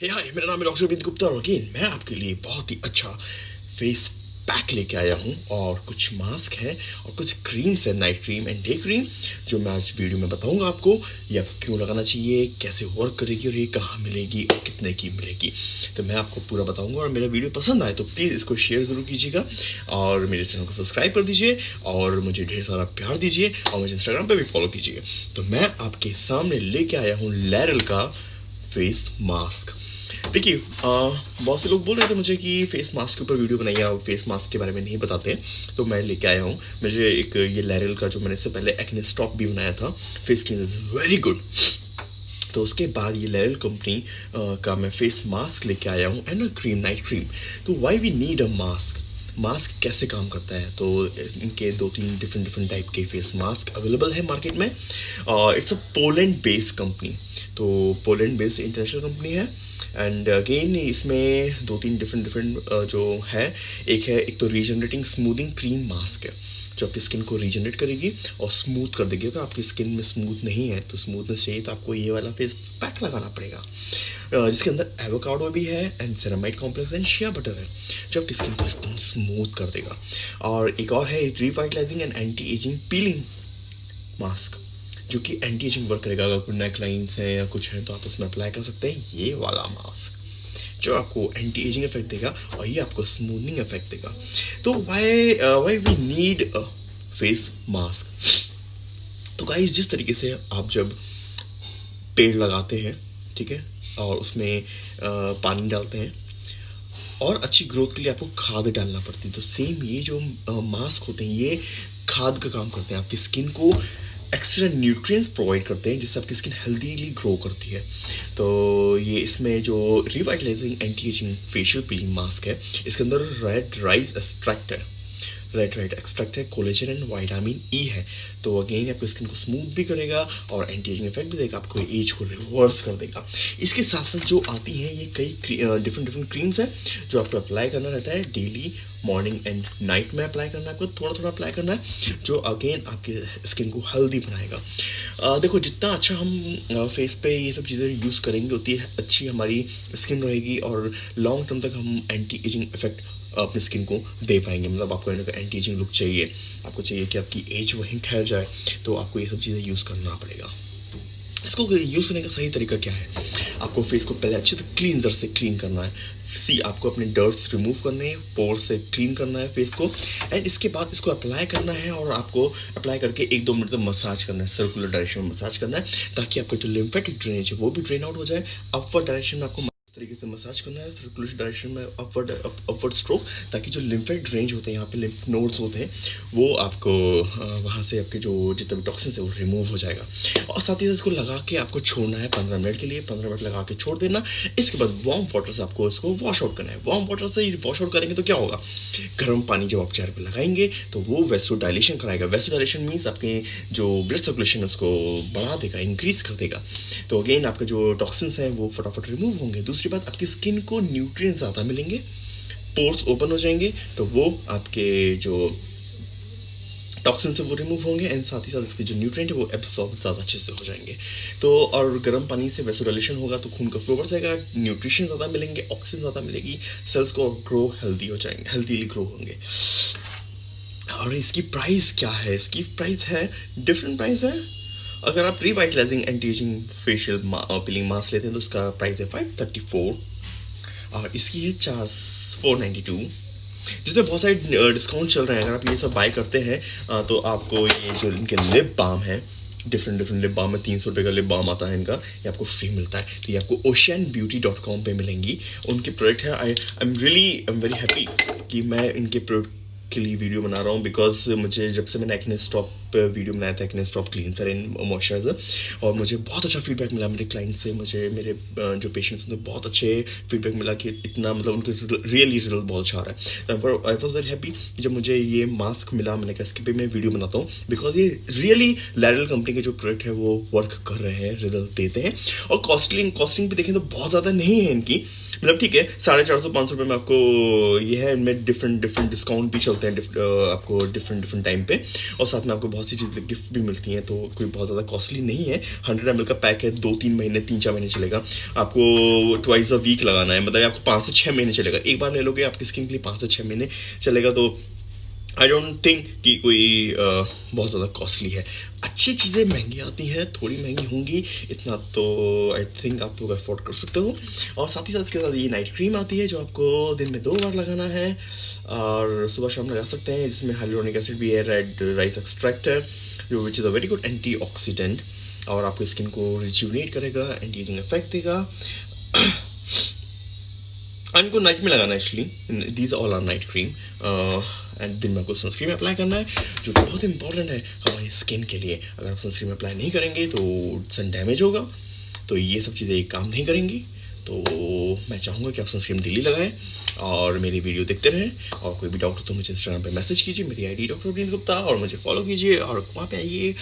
हे हाय मेरा नाम है डॉक्टर अरविंद गुप्ता और अगेन मैं आपके लिए बहुत ही अच्छा फेस पैक लेके आया हूँ और कुछ मास्क है और कुछ क्रीम्स है night cream and day cream जो मैं आज वीडियो में बताऊँगा आपको। ये आपको क्यों लगाना चाहिए, कैसे वर्क करेगी और ये कहाँ मिलेगी और कितने की मिलेगी। तो मैं आपको पूरा बताऊँगा और मेरा वीडियो पसंद आए तो प्लीज़ इसको शेयर ज़रूर कीजिएगा और मेरे चैनल को सब्सक्राइब कर दीजिए और मुझे ढेर सारा प्यार दीजिए और मुझे इंस्टाग्राम पर भी फॉलो कीजिए। तो मैं आपके सामने लेके आया हूँ लैरल का फेस मास्क देखिए बहुत से लोग बोल रहे थे मुझे कि फेस मास्क के ऊपर वीडियो बनाइए, आप फेस मास्क के बारे में नहीं बताते। तो मैं लेके आया हूँ। मुझे एक ये लैरल का जो मैंने इससे पहले एक्ने स्टॉप भी बनाया था face clean is very good तो उसके बाद ये लैरल कंपनी का मैं फेस मास्क लेके आया हूँ एंड क्रीम नाइट क्रीम तो why we need a mask mask कैसे काम करता है? तो इनके दो तीन डिफरेंट डिफरेंट टाइप के फेस मास्क अवेलेबल है मार्केट में। It's a Poland based company तो पोलैंड बेस्ड इंटरनेशनल कंपनी है। एंड अगेन इसमें दो तीन डिफरेंट डिफरेंट जो है, एक है, एक तो रीजनरेटिंग स्मूदिंग क्रीम मास्क है, जो आपकी स्किन को रीजनरेट करेगी और स्मूथ कर देगी। अगर आपकी स्किन में स्मूथ नहीं है तो स्मूथनेस चाहिए तो आपको ये वाला फेस पैक लगाना पड़ेगा। जिसके अंदर एवोकाडो भी है and ceramide complex and shea butter है, जो आपकी स्किन को एकदम स्मूथ कर देगा। और एक और है revitalising and anti ageing peeling mask जो कि एंटी एजिंग वर्क करेगा। अगर कोई नेक लाइन्स हैं या कुछ है तो आप उसमें अप्लाई कर सकते हैं। ये वाला मास्क जो आपको एंटी एजिंग इफ़ेक्ट देगा और ये आपको स्मूथनिंग इफ़ेक्ट देगा। तो why why we need face mask तो गाइस जिस तरीके से आप जब पेड़ लगाते हैं ठीक है और उसमें uh, पानी डालते हैं और अच्छी ग्रोथ के लिए आपको खाद डालना पड़ती है। तो सेम ये जो मास्क uh, होते हैं ये खाद का काम करते हैं। आपकी स्किन को एक्स्ट्रा न्यूट्रिएंट्स प्रोवाइड करते हैं, जिससे आपकी स्किन हेल्दीली ग्रो करती है। तो ये इसमें जो revitalising anti ageing facial peeling mask है, इसके अंदर रेड राइस एक्सट्रैक्ट है। रेड राइट एक्सट्रैक्ट है कोलेजन एंड वाइटामिन ई है। तो अगेन आपको स्किन को स्मूथ भी करेगा और एंटी एजिंग इफ़ेक्ट भी देगा आपको एज को रिवर्स कर देगा। इसके साथ साथ जो आती हैं ये कई डिफरेंट डिफरेंट क्रीम्स हैं जो आपको अप्लाई करना रहता है डेली मॉर्निंग एंड नाइट में अप्लाई करना है आपको थोड़ा थोड़ा अप्लाई करना है जो अगेन आपके स्किन को हेल्दी बनाएगा। आ, देखो जितना अच्छा हम फेस पे ये सब चीज़ें यूज़ करेंगे उतनी अच्छी हमारी स्किन रहेगी और लॉन्ग टर्म तक हम एंटी एजिंग इफ़ेक्ट अपनी स्किन को दे पाएँगे। मतलब आपको एंटी एजिंग लुक चाहिए आपको चाहिए कि आपकी एज वहीं ठहर जाए तो आपको ये सब चीज़ें यूज़ करना पड़ेगा इसको यूज़ करने का सही तरीका क्या है आपको फेस को पहले अच्छे से क्लीनजर से क्लीन करना है सी आपको अपने डर्ट्स रिमूव करने हैं पोर से क्लीन करना है फेस को एंड इसके बाद इसको अप्लाई करना है और आपको अप्लाई करके एक दो मिनट तक मसाज करना है सर्कुलर डायरेक्शन में मसाज करना है ताकि आपका जो लिम्फेटिक ड्रेनेज है वो भी ड्रेन आउट हो जाए अपवर्ड डायरेक्शन में आपको तरीके से मसाज करना है सर्कुलर डायरेक्शन में अपवर्ड अपवर्ड स्ट्रोक ताकि जो लिम्फेट रेंज होते हैं, यहाँ पे लिम्फ नोड्स होते हैं, वो आपको वहाँ से आपके जो जितने भी टॉक्सिन है, वो रिमूव हो जाएगा। और साथ ही साथ इसको लगा के आपको छोड़ना है पंद्रह मिनट के लिए, पंद्रह मिनट लगा के छोड़ देना। इसके बाद वार्म वाटर से आपको इसको वॉश आउट करना है। वार्म वाटर से वॉश आउट करेंगे तो क्या होगा? गर्म पानी जब आप चेहरे पर लगाएँगे तो वो वेस्टो डायलेशन कराएगा। वेस्टो डायलेशन मीन्स आपके जो ब्लड सर्कुलेशन है, उसको बढ़ा देगा इंक्रीज कर देगा। तो अगेन आपके जो टॉक्सिन्स हैं, वो फटाफट रिमूव होंगे। दूसरी बात, आपकी स्किन को न्यूट्रिएंट ज़्यादा मिलेंगे पोर्स ओपन हो जाएँगे तो वो आपके जो टॉक्सिन से वो रिमूव होंगे एंड साथ ही साथ इसके जो न्यूट्रिएंट है वो एब्सॉर्ब ज़्यादा अच्छे से हो जाएँगे। तो और गर्म पानी से वेसोडाइलेशन होगा तो खून का फ्लो बढ़ जाएगा न्यूट्रिशन ज़्यादा मिलेंगे ऑक्सीजन ज़्यादा मिलेगी सेल्स को ग्रो हेल्दी हो जाएँगे हेल्दीली ग्रो होंगे। और इसकी प्राइस क्या है? इसकी प्राइस है डिफरेंट प्राइस है अगर आप revitalising anti ageing facial peeling mask लेते हैं तो उसका प्राइस है फाइव थर्टी फोर और इसकी है चार फोर नाइन्टी टू जिसमें बहुत सारे डिस्काउंट चल रहे हैं। अगर आप ये सब बाय करते हैं तो आपको ये जो इनके लिप बाम है डिफरेंट डिफरेंट लिप बाम में तीन सौ रुपये का लिप बाम आता है इनका। ये आपको फ्री मिलता है। तो ये आपको ओशियन ब्यूटी डॉट कॉम पर मिलेंगी। उनके प्रोडक्ट है I I am really I am very happy कि मैं इनके प्रोडक्ट के लिए वीडियो बना रहा हूँ। बिकॉज़ मुझे, जब से मैंने एक्ने स्टॉप वीडियो बनाया था acne stop cleanser and moisturiser और मुझे बहुत अच्छा फीडबैक मिला मेरे क्लाइंट से, मुझे, मेरे जो पेशेंट्स उनसे बहुत अच्छे फीडबैक मिला कि इतना मतलब उनके रियली रिज़ल्ट बहुत अच्छा आ रहा है। आई वॉज़ वेरी हैप्पी जब मुझे ये मास्क मिला, मैंने कहा, इसके पे मैं वीडियो बनाता हूँ। बिकॉज़ ये रियली लैरल कंपनी के जो प्रोडक्ट है, वो वर्क कर रहे हैं रिज़ल्ट देते हैं। और कॉस्टलिंग कॉस्टिंग भी देखें तो बहुत ज़्यादा नहीं है इनकी। मतलब ठीक है, साढ़े चार सौ, पाँच सौ रुपये में आपको ये है, इनमें डिफरेंट डिफरेंट डिस्काउंट भी चलते हैं आपको डिफरेंट डिफरेंट टाइम पे। और साथ में आपको बहुत सी चीज़ें गिफ्ट भी मिलती हैं तो कोई बहुत ज़्यादा कॉस्टली नहीं है। हंड्रेड एम का पैक है, दो तीन महीने, तीन चार महीने चलेगा। आपको ट्वाइस अ वीक लगाना है मतलब आपको पाँच से छः महीने चलेगा। एक बार ले लोगे, आपकी स्किन के लिए पाँच से छः महीने चलेगा तो आई डोंट थिंक कि कोई uh, बहुत ज़्यादा कॉस्टली है। अच्छी चीज़ें महँगी आती हैं थोड़ी महँगी होंगी इतना तो आई थिंक आप लोग अफोर्ड कर सकते हो। और साथ ही साथ इसके साथ ये नाइट क्रीम आती है जो आपको दिन में दो बार लगाना है और सुबह शाम लगा सकते हैं जिसमें हाइलोनिक एसिड भी है रेड राइस एक्सट्रैक्ट है जो which is a very good anti और आपको स्किन को रिज्यूनेट करेगा एंटी एजिंग इफ़ेक्ट देगा। इनको नाइट में लगाना actually these all are night cream and दिन में आपको सनस्क्रीन अप्लाई करना है, जो बहुत इंपॉर्टेंट है हमारी स्किन के लिए। अगर आप सनस्क्रीन अप्लाई नहीं करेंगे तो सन डैमेज होगा। तो ये सब चीज़ें एक काम नहीं करेंगी। तो मैं चाहूँगा कि आप सनस्क्रीन दिल्ली लगाएँ और मेरी वीडियो देखते रहें। और कोई भी डाउट हो तो मुझे इंस्टाग्राम पे मैसेज कीजिए, मेरी आईडी डॉक्टर अब्रीन गुप्ता, और मुझे फॉलो कीजिए। और वहाँ पे आइए,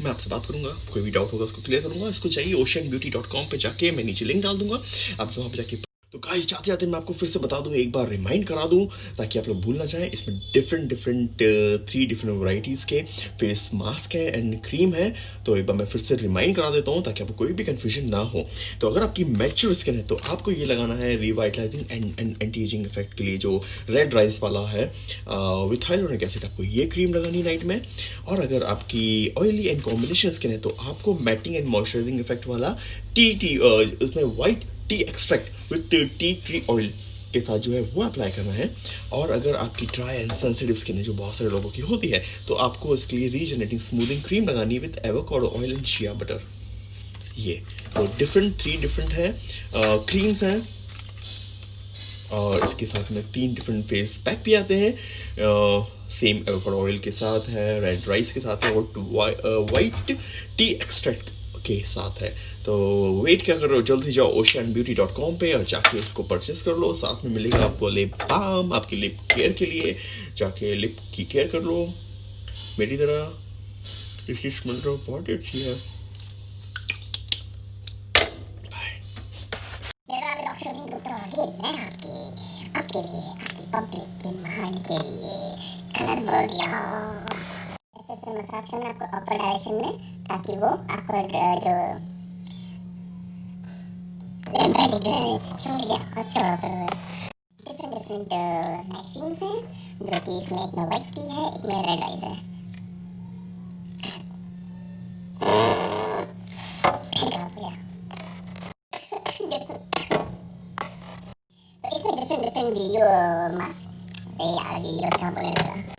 मैं आपसे बात करूँगा, कोई भी डाउट होगा उसको क्लियर करूँगा। इसको चाहिए ओशन ब्यूटी डॉट कॉम पर जाके मैं नीचे लिंक डाल दूँगा। आप वहाँ पर जाके तो गाइस जाते जाते मैं आपको फिर से बता दूँ, एक बार रिमाइंड करा दूँ, ताकि आप लोग भूल ना जाएँ, इसमें different different three different varieties के फेस मास्क है एंड क्रीम है। तो एक बार मैं फिर से रिमाइंड करा देता हूँ, ताकि आपको कोई भी कंफ्यूजन ना हो। तो अगर आपकी मैच्योर स्किन है तो आपको ये लगाना है revitalising and and anti ageing effect के लिए जो रेड राइस वाला है। विथ हाइलोनिक एसिड आपको ये क्रीम लगानी नाइट में। और अगर आपकी ऑयली एंड कॉम्बिनेशन स्किन है तो आपको मैटिंग एंड मॉइस्चराइजिंग इफ़ेक्ट वाला टी टी उसमें white tea extract with tea tree oil के साथ जो है वो अप्लाई करना है। और अगर आपकी ड्राई एंड सेंसिटिव स्किन है, जो बहुत सारे लोगों की होती है तो आपको इसके लिए रीजनरेटिंग स्मूदिंग क्रीम लगानी है with avocado oil and shea butter ये तो डिफरेंट थ्री डिफरेंट है। क्रीम्स हैं। और इसके साथ में तीन डिफरेंट फेस पैक भी आते हैं। सेम एवोकाडो ऑयल के साथ है रेड राइस के साथ है, और वाइट टी एक्सट्रैक्ट के साथ है। तो वेट क्या कर रहे हो? जल्द जाओ ओशियन ब्यूटी डॉट कॉम पर और जाके इसको परचेस कर लो। साथ में मिलेगा आपको लिप बाम आपकी लिप केयर के लिए। जाके लिप की केयर कर लो। मेरी तरह, इसकी स्मेल तो बहुत अच्छी है। आपके, आपकी मसाज करना आपको अपर डायरेक्शन में ताकि वो आपको जो छोड़ गया और छोड़ो फिर डिफरेंट डिफरेंट नाइटिंग्स हैं जो कि इसमें एक में वाइट टी है एक में रेड आइज़ है तो इसमें डिफरेंट डिफरेंट वीडियो मास्क यार वीडियो क्या बोलेगा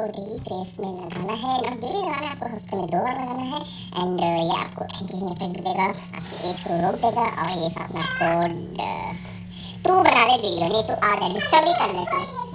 आपको डेली फेस में लगाना है। ना डेली लगाना है आपको हफ़्ते में दो बार लगाना है। एंड uh, ये आपको एंटी इफ़ेक्ट देगा आपकी एज को रोक देगा और ये साथ में आपको तू बना ले वीडियो नहीं तो आ जाए डिस्कवरी कर ले